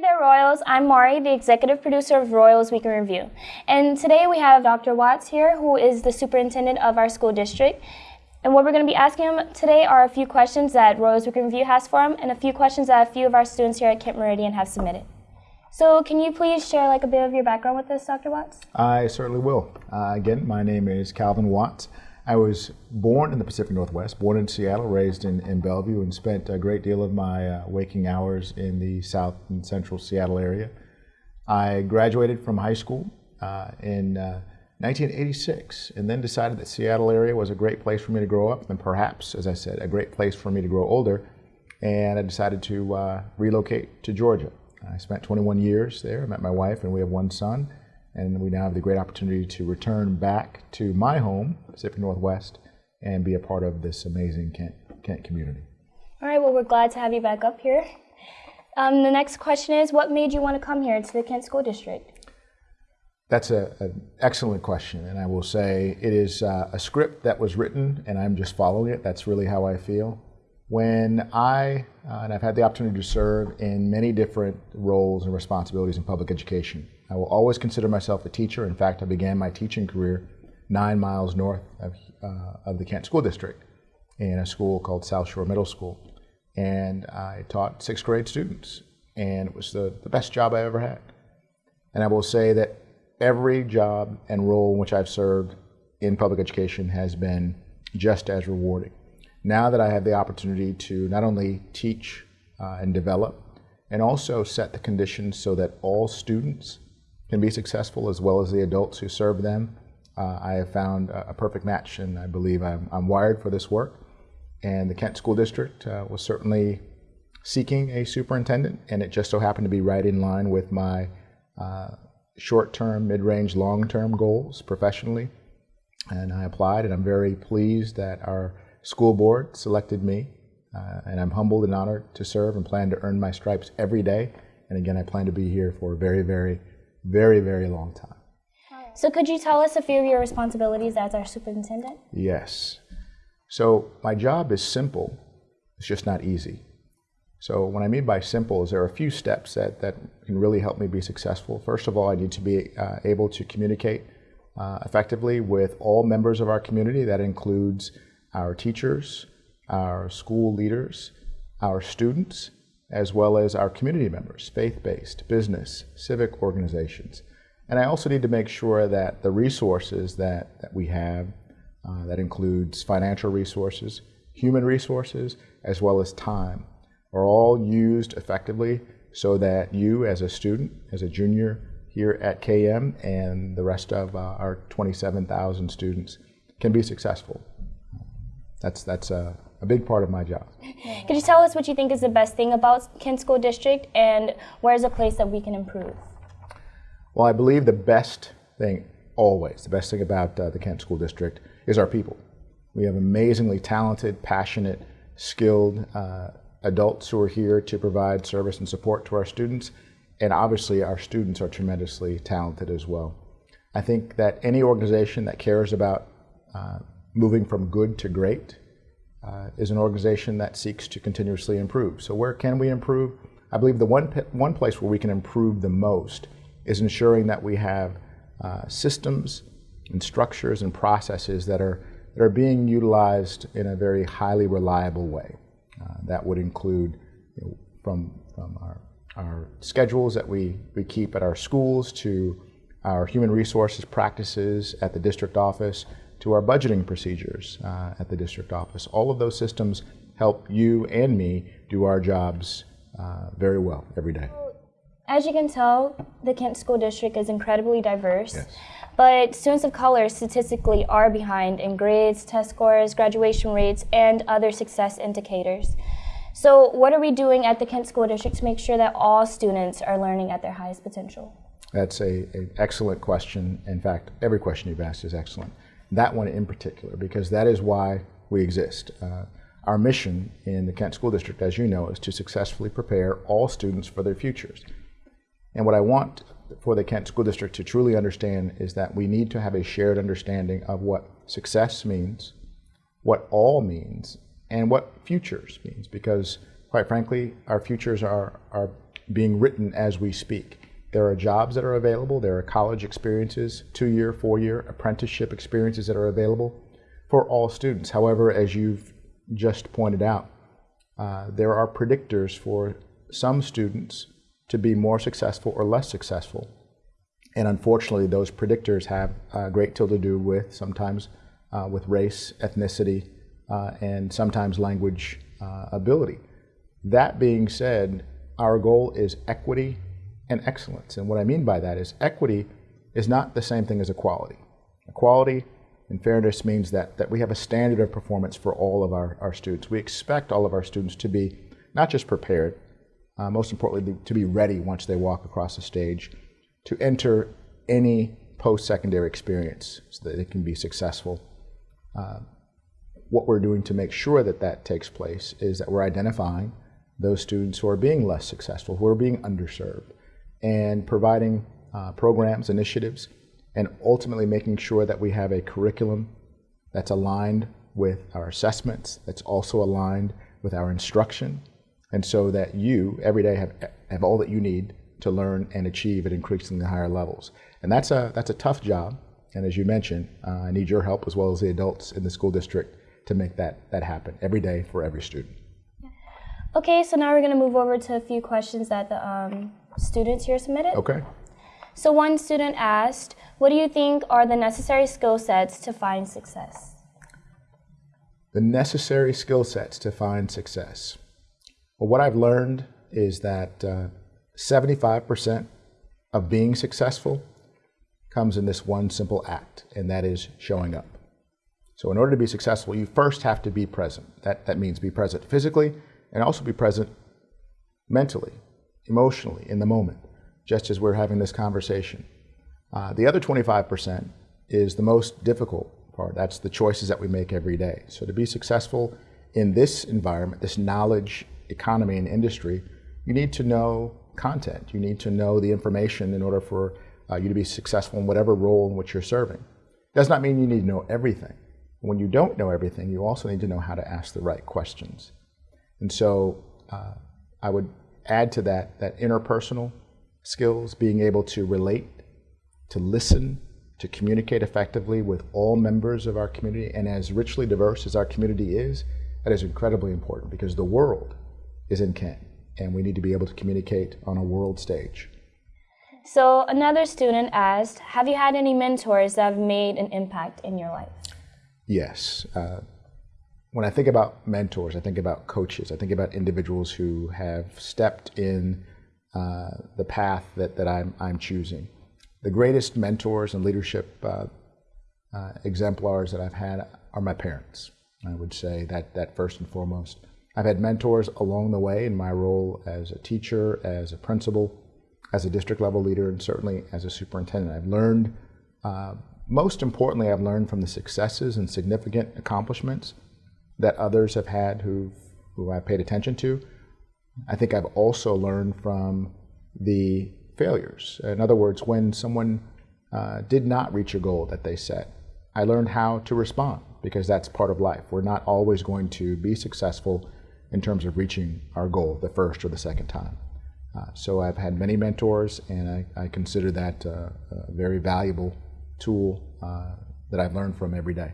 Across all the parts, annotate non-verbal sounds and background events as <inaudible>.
Hey there, Royals. I'm Mari, the executive producer of Royals Week in Review. And today we have Dr. Watts here, who is the superintendent of our school district. And what we're going to be asking him today are a few questions that Royals Week in Review has for him and a few questions that a few of our students here at Kent Meridian have submitted. So can you please share like a bit of your background with us, Dr. Watts? I certainly will. Uh, again, my name is Calvin Watts. I was born in the Pacific Northwest, born in Seattle, raised in, in Bellevue, and spent a great deal of my uh, waking hours in the south and central Seattle area. I graduated from high school uh, in 1986 uh, and then decided that Seattle area was a great place for me to grow up and perhaps, as I said, a great place for me to grow older. And I decided to uh, relocate to Georgia. I spent 21 years there, met my wife, and we have one son and we now have the great opportunity to return back to my home, Pacific Northwest, and be a part of this amazing Kent, Kent community. All right, well, we're glad to have you back up here. Um, the next question is, what made you want to come here to the Kent School District? That's an excellent question, and I will say it is uh, a script that was written, and I'm just following it. That's really how I feel. When I, uh, and I've had the opportunity to serve in many different roles and responsibilities in public education, I will always consider myself a teacher. In fact, I began my teaching career nine miles north of, uh, of the Kent School District in a school called South Shore Middle School. And I taught sixth grade students, and it was the, the best job I ever had. And I will say that every job and role in which I've served in public education has been just as rewarding now that I have the opportunity to not only teach uh, and develop, and also set the conditions so that all students can be successful as well as the adults who serve them, uh, I have found a, a, perfect match and I believe I'm, I'm, wired for this work. And the Kent School District uh, was certainly seeking a superintendent and it just so happened to be right in line with my uh, short-term, mid-range, long-term goals professionally. And I applied and I'm very pleased that our school board selected me, uh, and I'm humbled and honored to serve and plan to earn my stripes every day. And again, I plan to be here for a very, very, very, very long time. So could you tell us a few of your responsibilities as our superintendent? Yes. So my job is simple, it's just not easy. So what I mean by simple is there are a few steps that, that can really help me be successful. First of all, I need to be uh, able to communicate uh, effectively with all members of our community. That includes our teachers, our school leaders, our students, as well as our community members, faith-based, business, civic organizations. And I also need to make sure that the resources that, that we have, uh, that includes financial resources, human resources, as well as time, are all used effectively so that you as a student, as a junior here at KM and the rest of uh, our 27,000 students can be successful that's that's a, a big part of my job. <laughs> Could you tell us what you think is the best thing about Kent School District and where's a place that we can improve? Well, I believe the best thing always, the best thing about uh, the Kent School District is our people. We have amazingly talented, passionate, skilled uh, adults who are here to provide service and support to our students. And obviously, our students are tremendously talented as well. I think that any organization that cares about uh, moving from good to great uh, is an organization that seeks to continuously improve. So where can we improve? I believe the one, one place where we can improve the most is ensuring that we have uh, systems and structures and processes that are, that are being utilized in a very highly reliable way. Uh, that would include you know, from, from our, our schedules that we, we keep at our schools to our human resources practices at the district office to our budgeting procedures uh, at the district office. All of those systems help you and me do our jobs uh, very well every day. As you can tell, the Kent School District is incredibly diverse. Yes. But students of color statistically are behind in grades, test scores, graduation rates, and other success indicators. So what are we doing at the Kent School District to make sure that all students are learning at their highest potential? That's a, an excellent question. In fact, every question you've asked is excellent that one in particular, because that is why we exist. Uh, our mission in the Kent School District, as you know, is to successfully prepare all students for their futures. And what I want for the Kent School District to truly understand is that we need to have a shared understanding of what success means, what all means, and what futures means, because quite frankly, our futures are, are being written as we speak. There are jobs that are available. There are college experiences, two-year, four-year apprenticeship experiences that are available for all students. However, as you've just pointed out, uh, there are predictors for some students to be more successful or less successful. And unfortunately, those predictors have a great deal to do with sometimes uh, with race, ethnicity, uh, and sometimes language uh, ability. That being said, our goal is equity and excellence. And what I mean by that is equity is not the same thing as equality. Equality and fairness means that, that we have a standard of performance for all of our, our students. We expect all of our students to be not just prepared, uh, most importantly, to be ready once they walk across the stage to enter any post-secondary experience so that they can be successful. Uh, what we're doing to make sure that that takes place is that we're identifying those students who are being less successful, who are being underserved, and providing uh, programs, initiatives, and ultimately making sure that we have a curriculum that's aligned with our assessments, that's also aligned with our instruction, and so that you every day have, have all that you need to learn and achieve at increasingly higher levels. And that's a, that's a tough job. And as you mentioned, uh, I need your help as well as the adults in the school district to make that, that happen every day for every student. Okay, so now we're going to move over to a few questions that the um, students here submitted. Okay. So one student asked, what do you think are the necessary skill sets to find success? The necessary skill sets to find success. Well, what I've learned is that uh, 75% of being successful comes in this one simple act, and that is showing up. So in order to be successful, you first have to be present. That, that means be present physically and also be present mentally, emotionally, in the moment, just as we're having this conversation. Uh, the other 25% is the most difficult part. That's the choices that we make every day. So to be successful in this environment, this knowledge economy and industry, you need to know content. You need to know the information in order for uh, you to be successful in whatever role in which you're serving. Does not mean you need to know everything. When you don't know everything, you also need to know how to ask the right questions. And so uh, I would add to that that interpersonal skills, being able to relate, to listen, to communicate effectively with all members of our community. And as richly diverse as our community is, that is incredibly important because the world is in Kent and we need to be able to communicate on a world stage. So another student asked, have you had any mentors that have made an impact in your life? Yes. Uh, when I think about mentors, I think about coaches, I think about individuals who have stepped in uh, the path that, that I'm, I'm choosing. The greatest mentors and leadership uh, uh exemplars that I've had are my parents. I would say that, that first and foremost. I've had mentors along the way in my role as a teacher, as a principal, as a district level leader, and certainly as a superintendent. I've learned, uh, most importantly, I've learned from the successes and significant accomplishments that others have had who who I paid attention to. I think I've also learned from the failures. In other words, when someone uh, did not reach a goal that they set, I learned how to respond because that's part of life. We're not always going to be successful in terms of reaching our goal the first or the second time. Uh, so I've had many mentors, and I, I consider that uh, a very valuable tool uh, that I've learned from every day.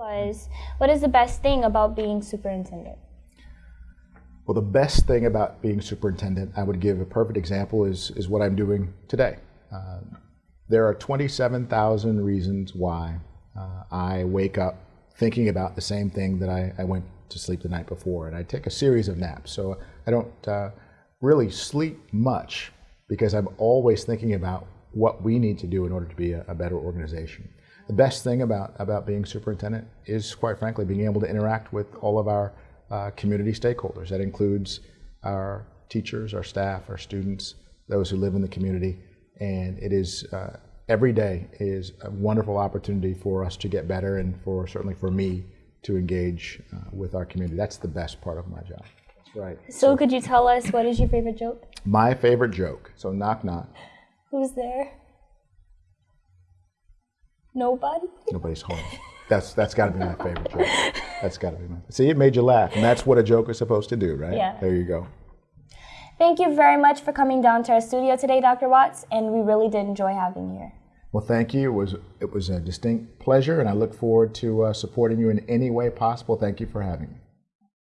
Was what is the best thing about being superintendent? Well, the best thing about being superintendent, I would give a perfect example, is, is what I'm doing today. Uh, there are 27,000 reasons why uh, I wake up thinking about the same thing that I, I, went to sleep the night before. And I take a series of naps. So I don't uh, really sleep much because I'm always thinking about what we need to do in order to be a, a better organization. The best thing about, about being superintendent is, quite frankly, being able to interact with all of our uh, community stakeholders. That includes our teachers, our staff, our students, those who live in the community. And it is uh, every day is a wonderful opportunity for us to get better and for certainly for me to engage uh, with our community. That's the best part of my job. That's right. So, so, could you tell us what is your favorite joke? My favorite joke. So knock knock. Who's there? Nobody. Nobody's home. That's that's got to be my favorite joke. That's got to be my. See, it made you laugh, and that's what a joke is supposed to do, right? Yeah. There you go. Thank you very much for coming down to our studio today, Dr. Watts, and we really did enjoy having you here. Well, thank you. It was it was a distinct pleasure, and I look forward to uh, supporting you in any way possible. Thank you for having me.